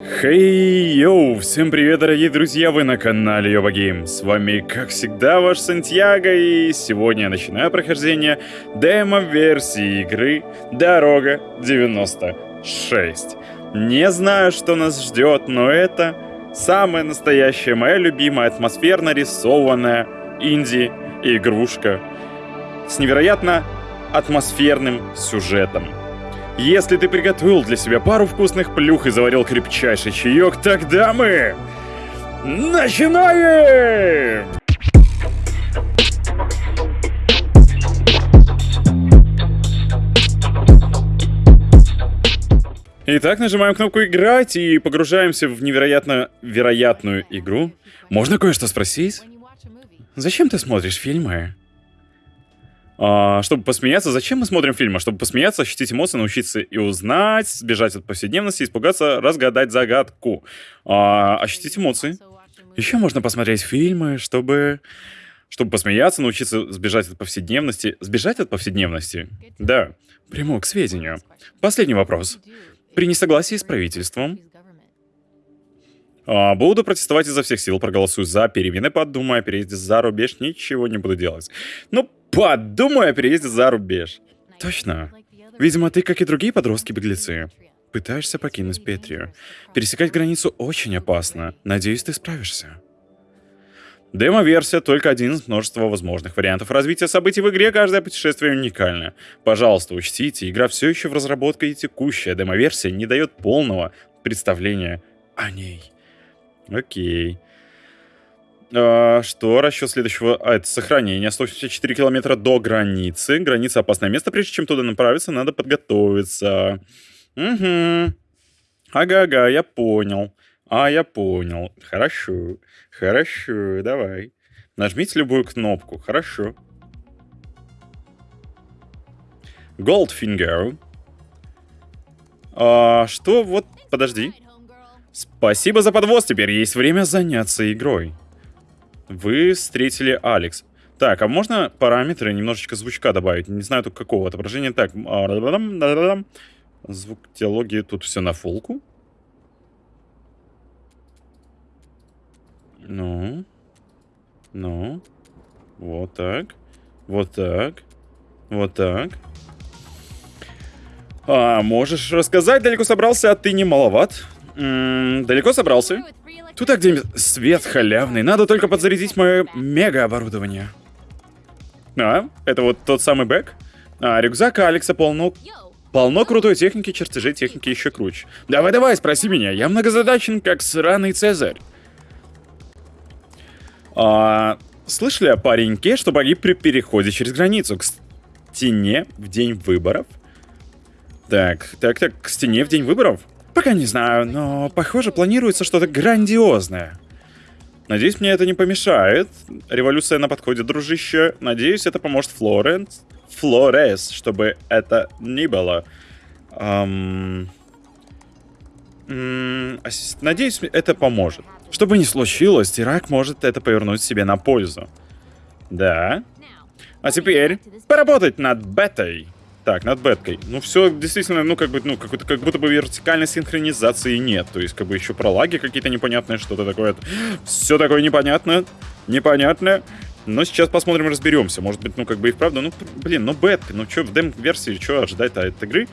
Хей, йоу, всем привет, дорогие друзья, вы на канале Йоба Гейм. С вами, как всегда, ваш Сантьяго, и сегодня я начинаю прохождение демо-версии игры Дорога 96. Не знаю, что нас ждет, но это самая настоящая, моя любимая, атмосферно рисованная инди-игрушка с невероятно атмосферным сюжетом. Если ты приготовил для себя пару вкусных плюх и заварил крепчайший чаек, тогда мы... Начинаем! Итак, нажимаем кнопку «Играть» и погружаемся в невероятно вероятную игру. Можно кое-что спросить? Зачем ты смотришь фильмы? А, чтобы посмеяться, зачем мы смотрим фильмы? Чтобы посмеяться, ощутить эмоции, научиться и узнать, сбежать от повседневности, испугаться, разгадать загадку. А, ощутить эмоции. Еще можно посмотреть фильмы, чтобы... Чтобы посмеяться, научиться сбежать от повседневности. Сбежать от повседневности? Да. Приму к сведению. Последний вопрос. При несогласии с правительством а, буду протестовать изо всех сил, проголосую за перемены, подумаю о переезде за рубеж, ничего не буду делать. Ну, Подумай о переезде за рубеж. Точно. Видимо, ты, как и другие подростки-беглецы, пытаешься покинуть Петрию. Пересекать границу очень опасно. Надеюсь, ты справишься. Демо-версия — только один из множества возможных вариантов развития событий в игре, каждое путешествие уникально. Пожалуйста, учтите, игра все еще в разработке и текущая демо-версия не дает полного представления о ней. Окей. А, что? Расчет следующего... А, это сохранение. 164 километра до границы. Граница опасное место. Прежде чем туда направиться, надо подготовиться. Угу. Ага-ага, я понял. А, я понял. Хорошо. Хорошо, давай. Нажмите любую кнопку. Хорошо. Goldfinger. А, что? Вот, подожди. Спасибо за подвоз. Теперь есть время заняться игрой. Вы встретили Алекс. Так, а можно параметры немножечко звучка добавить? Не знаю только какого отображения. Так, звук диалоги тут все на фулку. Ну. Ну. Вот так. Вот так. Вот так. А, можешь рассказать, далеко собрался, а ты не маловат? М -м, далеко собрался? Туда, где свет халявный, надо только подзарядить мое мега-оборудование. А, это вот тот самый бэк? А, рюкзак Алекса полно... Полно крутой техники, чертежей техники еще круче. Давай-давай, спроси меня, я многозадачен, как сраный Цезарь. А, слышали о пареньке, что погиб при переходе через границу к стене в день выборов? Так, так, так, к стене в день выборов? Пока не знаю, но похоже планируется что-то грандиозное. Надеюсь, мне это не помешает. Революция на подходе, дружище. Надеюсь, это поможет Флоренс. Флорес, чтобы это не было. Эм... Надеюсь, это поможет. Что бы ни случилось, Ирак может это повернуть себе на пользу. Да. А теперь поработать над бетой. Так, над беткой. Ну, все действительно, ну, как бы, ну, как, как будто бы вертикальной синхронизации нет. То есть, как бы еще про лаги какие-то непонятные, что-то такое. Все такое непонятно. Непонятно. Но сейчас посмотрим, разберемся. Может быть, ну, как бы и вправду, ну, блин, ну, бетка. Ну, что, в дем-версии, что ожидать от игры?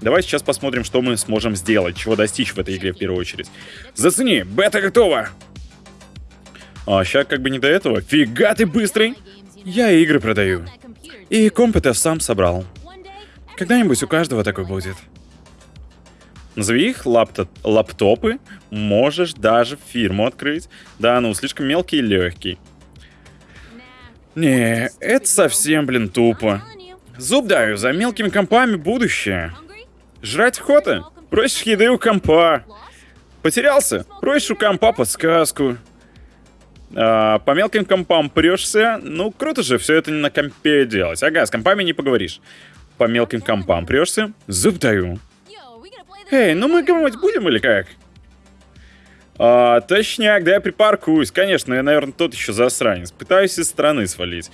Давай сейчас посмотрим, что мы сможем сделать, чего достичь в этой игре в первую очередь. Зацени, бета готова! А, сейчас как бы не до этого. Фига ты быстрый! Я игры продаю. И комп это сам собрал. Когда-нибудь у каждого такой будет. Назови их лаптоп лаптопы, можешь даже фирму открыть. Да, ну, слишком мелкий и легкий. Не, это совсем, блин, тупо. Зуб даю, за мелкими компами будущее. Жрать охота? Просишь еды у компа. Потерялся? Просишь у компа подсказку. А, по мелким компам прешься. Ну, круто же все это на компе делать. Ага, с компами не поговоришь по мелким компам прешься? Зуб даю. Эй, ну мы гамать будем или как? А, точняк, да я припаркуюсь. Конечно, я, наверное, тот еще засранец. Пытаюсь из страны свалить.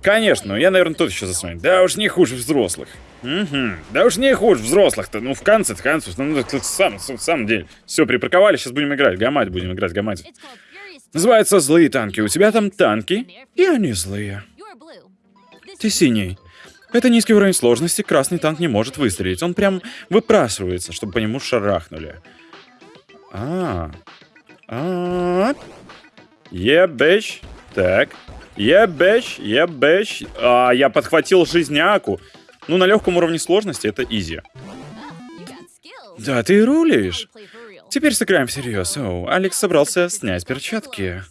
Конечно, я, наверное, тут еще засну. Да уж не хуже взрослых. Угу. Да уж не хуже взрослых-то. Ну, в конце-то концов. Ну, это сам, в самом деле. Все, припарковали, сейчас будем играть. Гамать будем играть, гамать. Называется «Злые танки». У тебя там танки, и они злые. Ты синий. Это низкий уровень сложности, красный танк не может выстрелить. Он прям выпрашивается, чтобы по нему шарахнули. А, а, ебэч. Так, ебэч, ебэч. А, я подхватил жизняку. Ну, на легком уровне сложности это изи. Да, ты рулишь. Теперь сыграем всерьез. О, Алекс собрался снять перчатки.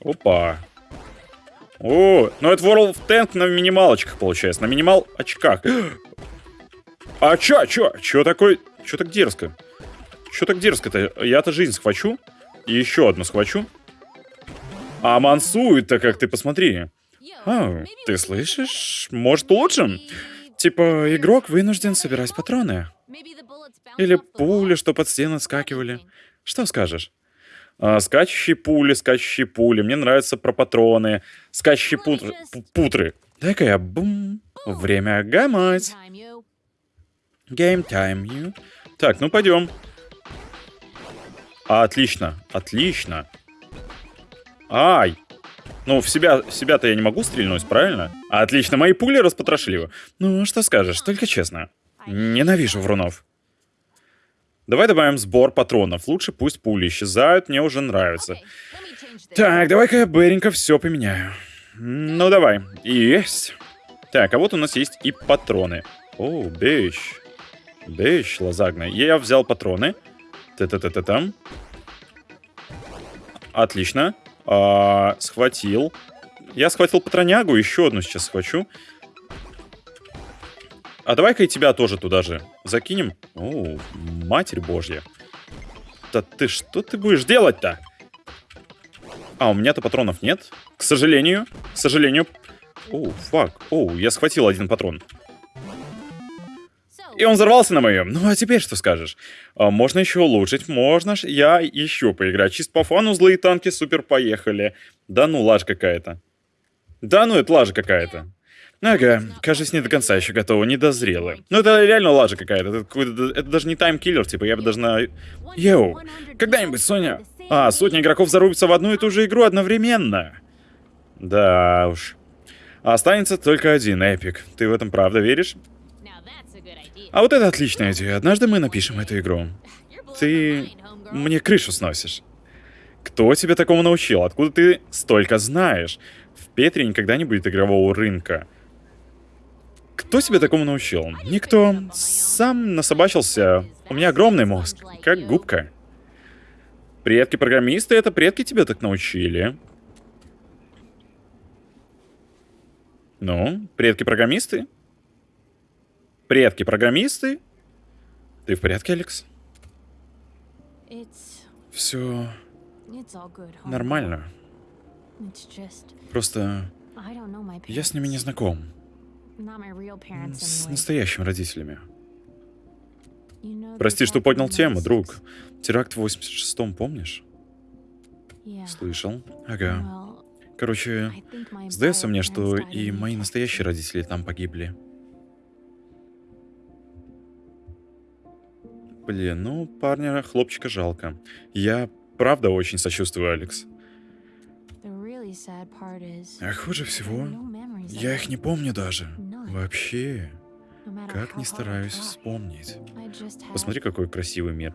Опа. О, ну это World of Tank на минималочках получается, на минимал очках. А чё, чё, чё такой, чё так дерзко? Чё так дерзко-то? Я-то жизнь схвачу, и еще одну схвачу. А мансует-то как, ты посмотри. А, ты слышишь? Может, лучше? Типа, игрок вынужден собирать патроны. Или пули, что под стены скакивали. Что скажешь? А, скачущие пули, скачущие пули. Мне нравятся про патроны. Скачущие путры. путры. Дай-ка я бум. Время гамать. Game time you. Так, ну пойдем. Отлично, отлично. Ай! Ну, в себя, себя-то я не могу стрельнуть, правильно? Отлично, мои пули распотрошили. Ну, что скажешь, только честно. Ненавижу врунов. Давай добавим сбор патронов. Лучше пусть пули исчезают, мне уже нравится. Так, давай-ка я быренько все поменяю. Ну, давай. Есть. Так, а вот у нас есть и патроны. О, бейш. Бейш, лазагна. Я взял патроны. Та-та-та-та-там. Отлично. А, схватил. Я схватил патронягу, еще одну сейчас схвачу. А давай-ка и тебя тоже туда же закинем. О, матерь божья. Да ты что ты будешь делать-то? А, у меня-то патронов нет. К сожалению. К сожалению. О, фак. О, я схватил один патрон. И он взорвался на моем. Ну, а теперь что скажешь? А, можно еще улучшить, можно ж я еще поиграть. Чисто по фану злые танки, супер, поехали. Да ну, лажа какая-то. Да ну, это лажа какая-то. Ага, кажется, не до конца еще готова, не дозрела. Ну, это реально лажа какая-то. Это, это даже не таймкиллер, типа, я бы даже на... Йоу, когда-нибудь, Соня... А, сотни игроков зарубятся в одну и ту же игру одновременно. Да уж. Останется только один эпик. Ты в этом правда веришь? А вот это отличная идея. Однажды мы напишем эту игру. Ты мне крышу сносишь. Кто тебя такому научил? Откуда ты столько знаешь? В Петре никогда не будет игрового рынка. Кто тебя такому научил? Никто. Сам насобачился. У меня огромный мозг, как губка. Предки-программисты — это предки тебя так научили. Ну, предки-программисты? Предки-программисты? Ты в порядке, Алекс? Все нормально. Просто я с ними не знаком. С настоящими родителями. Прости, что поднял тему, друг. Теракт в 86-м, помнишь? Слышал. Ага. Короче, сдается мне, что и мои настоящие родители там погибли. Блин, ну, парня, хлопчика жалко. Я правда очень сочувствую, Алекс. А хуже всего, я их не помню даже. Вообще. Как не стараюсь вспомнить. Посмотри, какой красивый мир.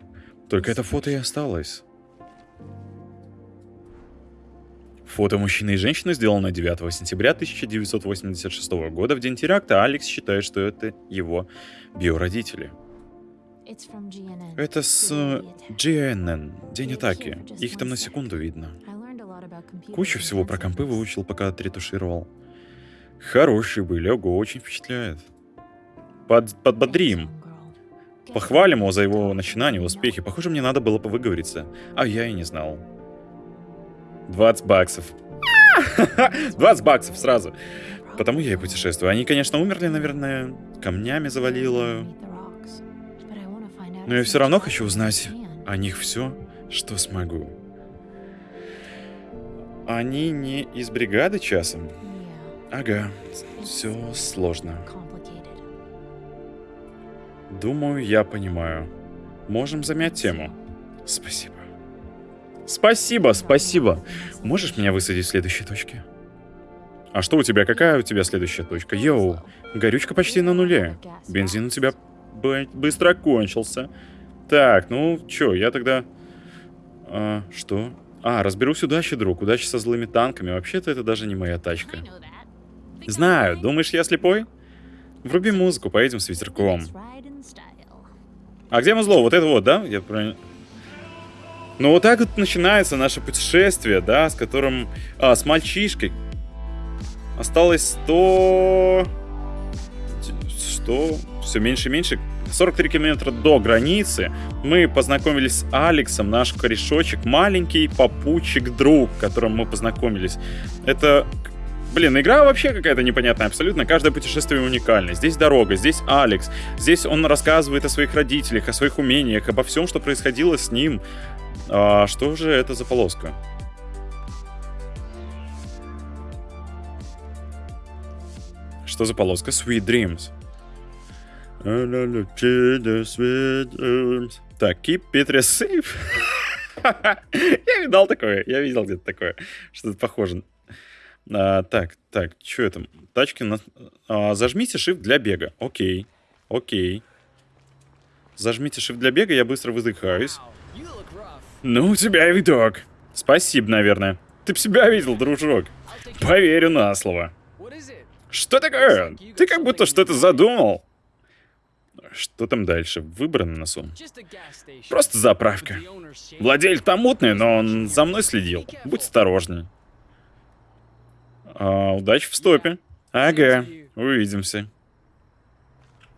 Только это фото и осталось. Фото мужчины и женщины сделано 9 сентября 1986 года в день теракта. Алекс считает, что это его биородители. Это с GNN, День атаки. Их там на секунду видно. Кучу всего про компы выучил, пока отретушировал. Хорошие были, ого, очень впечатляет. Под, подбодрим. Похвалим его за его начинание, успехи. Похоже, мне надо было выговориться. А я и не знал. 20 баксов. 20 баксов сразу. Потому я и путешествую. Они, конечно, умерли, наверное, камнями завалило. Но я все равно хочу узнать о них все, что смогу. Они не из бригады часом? Ага, все сложно. Думаю, я понимаю. Можем замять тему. Спасибо. Спасибо, спасибо. Можешь меня высадить в следующей точке? А что у тебя? Какая у тебя следующая точка? Йоу, горючка почти на нуле. Бензин у тебя быстро кончился. Так, ну чё, я тогда... А, что? А, разберусь удачи, друг. Удачи со злыми танками. Вообще-то это даже не моя тачка. Знаю. Думаешь, я слепой? Вруби музыку, поедем с ветерком. А где музло? Вот это вот, да? Я правильно... Ну вот так вот начинается наше путешествие, да, с которым... А, с мальчишкой. Осталось 100... Что? Все меньше и меньше. 43 километра до границы мы познакомились с Алексом, наш корешочек, маленький попутчик-друг, которым мы познакомились. Это Блин, игра вообще какая-то непонятная абсолютно. Каждое путешествие уникальное. Здесь дорога, здесь Алекс. Здесь он рассказывает о своих родителях, о своих умениях, обо всем, что происходило с ним. А, что же это за полоска? Что за полоска? Sweet Dreams. Так, keep it safe. я видал такое, я видел где-то такое. Что-то похоже. А, так, так, что это? Тачки на... А, зажмите shift для бега. Окей, окей. Зажмите shift для бега, я быстро выдыхаюсь. Ну, у тебя видок. Спасибо, наверное. Ты б себя видел, дружок. Поверю на слово. Что такое? Ты как будто что-то задумал. Что там дальше? Выбор на носу. Просто заправка. Владелец там мутный, но он за мной следил. Будь осторожней. А, удачи в стопе. Ага, увидимся.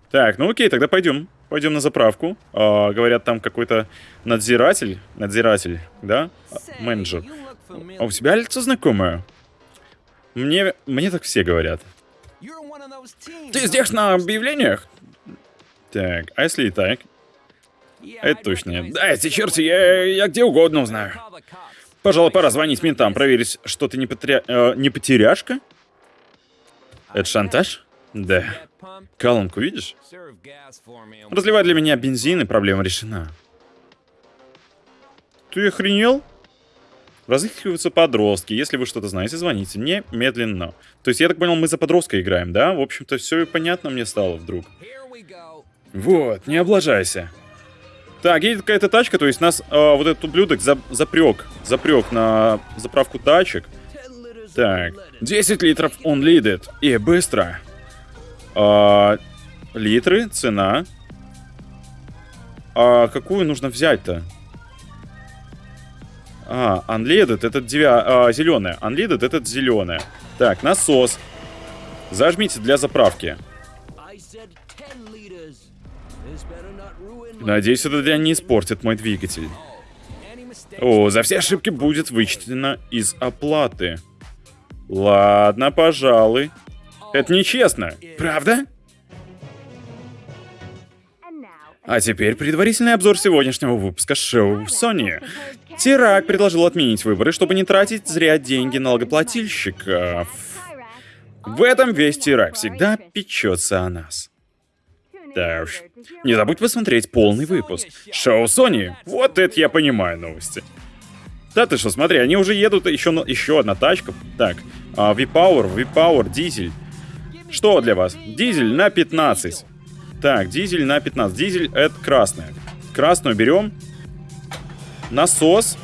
Так, ну окей, тогда пойдем. Пойдем на заправку. А, говорят, там какой-то надзиратель. Надзиратель, да? Менеджер. А у тебя лицо знакомое? Мне, мне так все говорят. Ты здесь на объявлениях? Так, а если и так? Это точно. Да, эти черти, я, я где угодно узнаю. Пожалуй, пора звонить ментам, проверить, что ты не, потеря... э, не потеряшка? Это шантаж? Да. Колонку видишь? Разливай для меня бензин, и проблема решена. Ты охренел? Разыскиваются подростки. Если вы что-то знаете, звоните мне медленно. То есть, я так понял, мы за подростка играем, да? В общем-то, все понятно мне стало вдруг. Вот, не облажайся. Так, едет какая-то тачка, то есть нас э, вот этот ублюдок за, запрек, запрек на заправку тачек. Так, 10 литров он лидит. И быстро. А, литры, цена. А какую нужно взять-то? А, unleaded, это девя... а, зеленая. Unleaded, это зеленая. Так, насос. Зажмите для заправки. Надеюсь, это дрянь не испортит мой двигатель. О, за все ошибки будет вычтено из оплаты. Ладно, пожалуй. Это нечестно, правда? А теперь предварительный обзор сегодняшнего выпуска шоу Sony. Тирак предложил отменить выборы, чтобы не тратить зря деньги налогоплательщиков. В этом весь Тирак всегда печется о нас. Да уж. Не забудь посмотреть полный выпуск. Шоу Sony. Вот это я понимаю новости. Да ты что, смотри, они уже едут, еще, еще одна тачка. Так, а, V-Power, V-Power, дизель. Что для вас? Дизель на 15. Так, дизель на 15. Дизель это красная. Красную берем. Насос.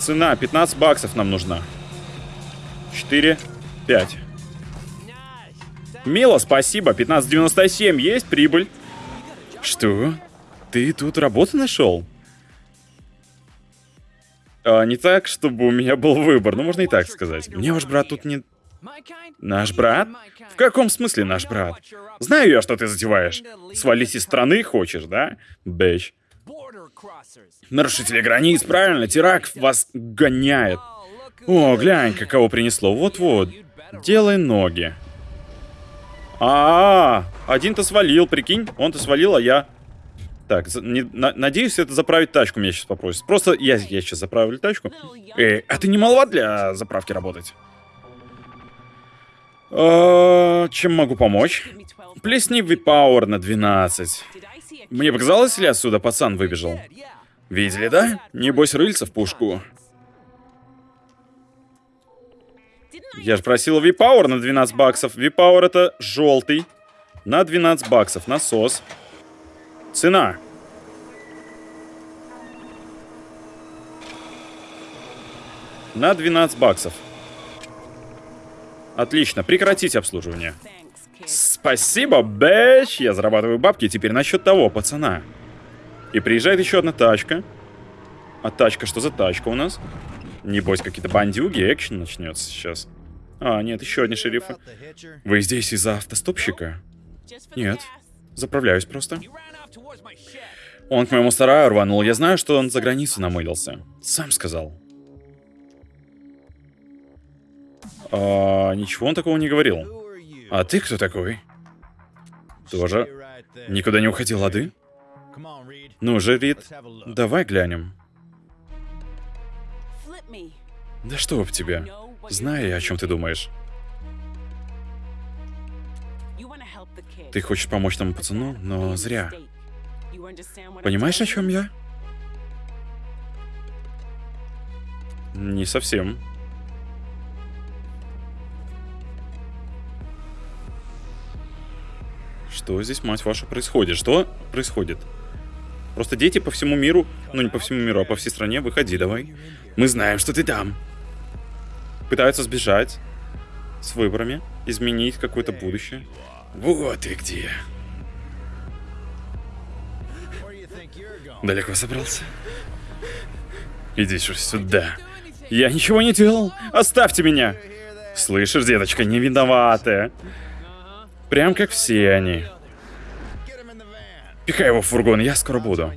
Цена 15 баксов нам нужна. 4, 5. Мило, спасибо. 15.97 есть прибыль. Что? Ты тут работу нашел? А, не так, чтобы у меня был выбор, ну можно и так сказать. Мне ваш брат тут не... Наш брат? В каком смысле наш брат? Знаю я, что ты затеваешь. Свалить из страны хочешь, да? Бэч. Нарушители границ, правильно, Тирак вас гоняет. О, глянь, какого принесло. Вот-вот. Делай ноги. А, -а, -а один-то свалил, прикинь. Он-то свалил, а я... Так, не- на- надеюсь, это заправить тачку меня сейчас попросит. Просто я, я сейчас заправлю тачку. Эй, а ты не маловат для заправки работать? А, чем могу помочь? Плесни V-Power на 12. Мне показалось, ли отсюда пацан выбежал? Видели, да? Небось, рыльца в пушку. Я же просил V-Power на 12 баксов. V-Power это желтый. На 12 баксов. Насос. Цена. На 12 баксов. Отлично, прекратите обслуживание. Спасибо, бэч! Я зарабатываю бабки, теперь насчет того, пацана. И приезжает еще одна тачка. А тачка, что за тачка у нас? Небось, какие-то бандюги, экшен начнется сейчас. А, нет, еще одни шерифы. Вы здесь из-за автостопщика? Нет. Заправляюсь просто. Он к моему сараю рванул. Я знаю, что он за границу намылился. Сам сказал. А, ничего он такого не говорил. А ты кто такой? Тоже никуда не уходил, а ты? Ну же, Рид, давай глянем. Да что в тебе? Знаю я, о чем ты думаешь. Ты хочешь помочь тому пацану, но зря. Понимаешь, о чем я? Не совсем. Что здесь, мать ваша, происходит? Что происходит? Просто дети по всему миру, ну не по всему миру, а по всей стране, выходи давай. Мы знаем, что ты там. Пытаются сбежать с выборами, изменить какое-то будущее. Вот и где. Далеко собрался? Иди сюда. Я ничего не делал. Оставьте меня. Слышишь, деточка, не виноватая. Прям как все они. Пихай его в фургон, я скоро буду.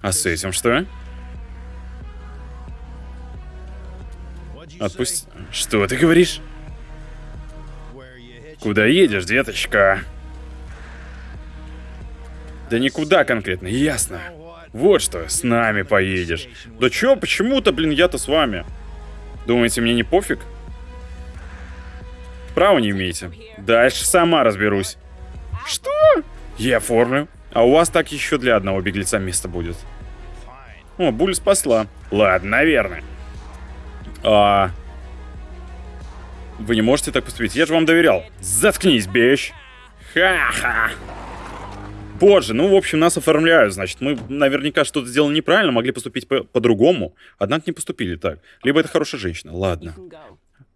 А с этим что? Отпусти. Что ты говоришь? Куда едешь, деточка? Да никуда конкретно, ясно. Вот что, с нами поедешь. Да чё, почему-то, блин, я-то с вами. Думаете, мне не пофиг? Права не имеете. Дальше сама разберусь. Что? Я оформлю. А у вас так еще для одного беглеца место будет. О, Буль спасла. Ладно, наверное. А... Вы не можете так поступить. Я же вам доверял. Заткнись, бещ. Ха-ха. Позже, ну, в общем, нас оформляют, значит, мы наверняка что-то сделали неправильно, могли поступить по- по-другому, однако не поступили так. Либо это хорошая женщина, ладно.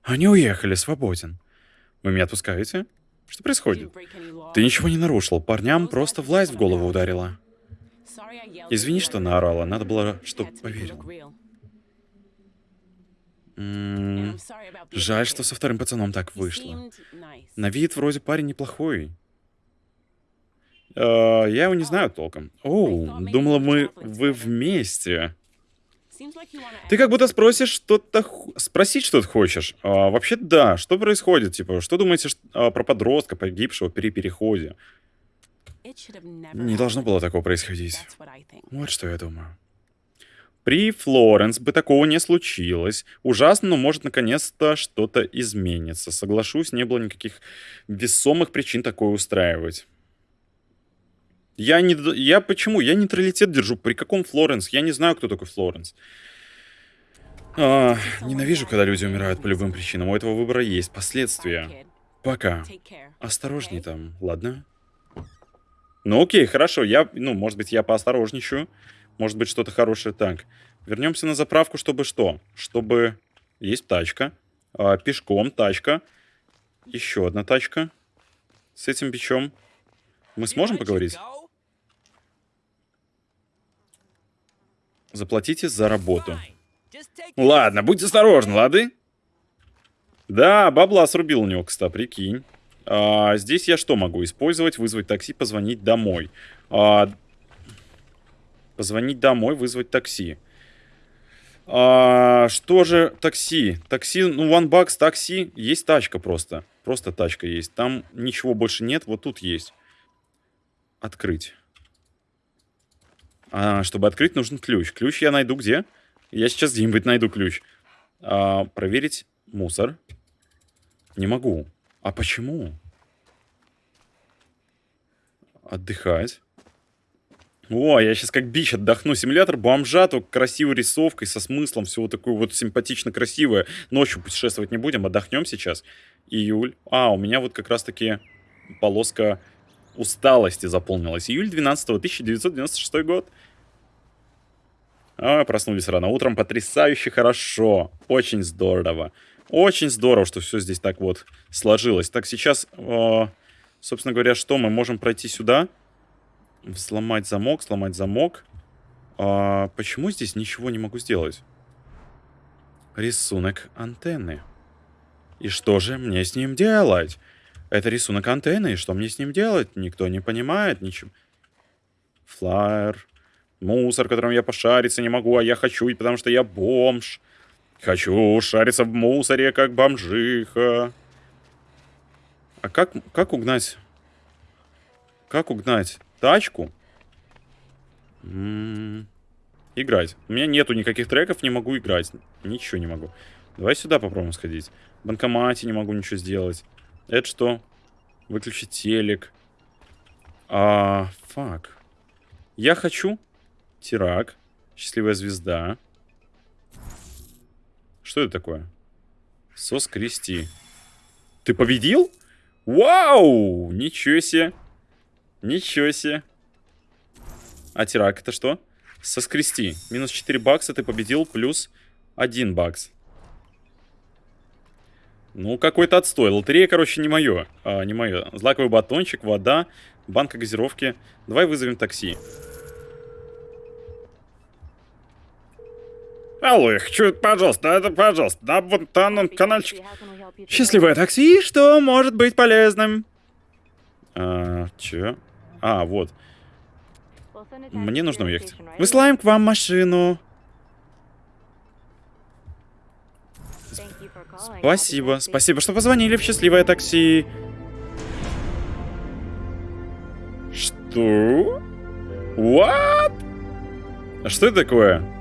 Они уехали, свободен. Вы меня отпускаете? Что происходит? Ты ничего не нарушил, парням просто власть в голову ударила. Извини, что наорала, надо было, чтобы поверил. М, Жаль, что со вторым пацаном так вышло. На вид вроде парень неплохой. Э, я его не знаю толком. Оу, думала мы, вы вместе. Ты как будто спросишь что-то... Спросить что-то хочешь. А, вообще да, что происходит? Типа, что думаете а, про подростка, погибшего при переходе? Не должно было такого происходить. Вот что я думаю. При Флоренс бы такого не случилось. Ужасно, но может наконец-то что-то изменится. Соглашусь, не было никаких весомых причин такое устраивать. Я не... Я почему? Я нейтралитет держу. При каком Флоренс? Я не знаю, кто такой Флоренс. А, ненавижу, когда люди умирают по любым причинам. У этого выбора есть последствия. Пока. Осторожней там, ладно? Ну окей, хорошо. Я, ну, может быть, я поосторожничаю. Может быть, что-то хорошее. Так, вернемся на заправку, чтобы что? Чтобы... Есть тачка. А, пешком тачка. Еще одна тачка. С этим бичом. Мы сможем поговорить? Заплатите за работу. Ладно, будь осторожен, лады? Да, бабла срубил у него, кстати, прикинь. А, здесь я что могу использовать? Вызвать такси, позвонить домой. А, позвонить домой, вызвать такси. А, что же такси? Такси, ну, one bucks, такси. Есть тачка просто. Просто тачка есть. Там ничего больше нет, вот тут есть. Открыть. А, чтобы открыть, нужен ключ. Ключ я найду где? Я сейчас где-нибудь найду ключ. А, проверить мусор. Не могу. А почему? Отдыхать. О, я сейчас как бич отдохну. Симулятор бомжа, только красивой рисовкой, со смыслом, всего такое вот симпатично красивое. Ночью путешествовать не будем, отдохнем сейчас. Июль. А, у меня вот как раз-таки полоска усталости заполнилась. Июль 12 1996 год. А, проснулись рано утром. Потрясающе хорошо. Очень здорово. Очень здорово, что все здесь так вот сложилось. Так, сейчас, э, собственно говоря, что мы можем пройти сюда? Сломать замок, сломать замок. А, почему здесь ничего не могу сделать? Рисунок антенны. И что же мне с ним делать? Это рисунок антенны, и что мне с ним делать? Никто не понимает ничего. Флайер. Мусор, которым я пошариться не могу, а я хочу, потому что я бомж. Хочу шариться в мусоре, как бомжиха. А как, как угнать? Как угнать тачку? М -м -м. Играть. У меня нету никаких треков, не могу играть. Ничего не могу. Давай сюда попробуем сходить. В банкомате не могу ничего сделать. Это что? Выключить телек. А, фак. Я хочу Тирак. Счастливая звезда. Что это такое? Сос крести. Ты победил? Вау! Ничего себе. Ничего себе. А тирак это что? Соскрести. Минус 4 бакса ты победил, плюс 1 бакс. Ну, какой-то отстой. Лотерея, короче, не мое. А, не мое. Злаковый батончик, вода, банка газировки. Давай вызовем такси. Алло, хочу, пожалуйста, это, пожалуйста, на вот там каналчик. Счастливое такси, что может быть полезным? А, чё? А, вот. Мне нужно уехать. Высылаем к вам машину. Спасибо. Спасибо, что позвонили в счастливое такси. Что? What? А что это такое?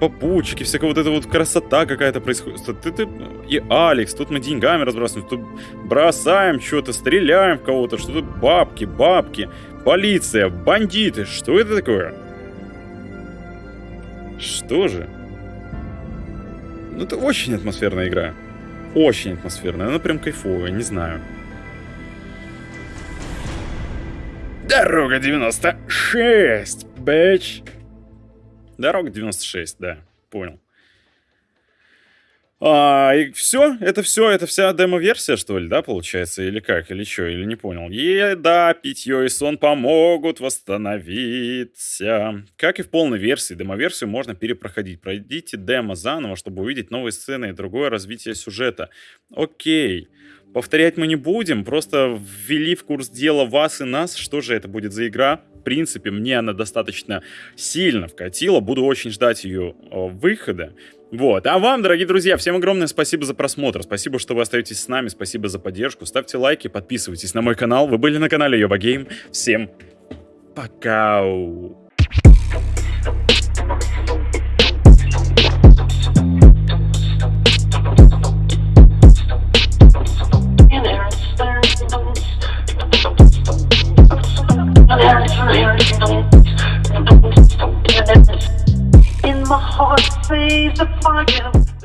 Попутчики, всякая вот эта вот красота какая-то происходит. Ты, ты, и Алекс, тут мы деньгами разбрасываем, тут бросаем что-то, стреляем в кого-то, что тут бабки, бабки, полиция, бандиты. Что это такое? Что же? Ну, это очень атмосферная игра. Очень атмосферная. Она прям кайфовая, не знаю. Дорога 96, бэч. Дорога 96, да, понял. А, и все, это все, это вся демо-версия, что ли, да, получается, или как, или что, или не понял. Еда, питье и сон помогут восстановиться. Как и в полной версии, демо-версию можно перепроходить. Пройдите демо заново, чтобы увидеть новые сцены и другое развитие сюжета. Окей. Повторять мы не будем, просто ввели в курс дела вас и нас, что же это будет за игра, в принципе, мне она достаточно сильно вкатила. Буду очень ждать ее э, выхода. Вот. А вам, дорогие друзья, всем огромное спасибо за просмотр. Спасибо, что вы остаетесь с нами. Спасибо за поддержку. Ставьте лайки, подписывайтесь на мой канал. Вы были на канале Йоба Гейм. Всем пока. In my heart, say the fire.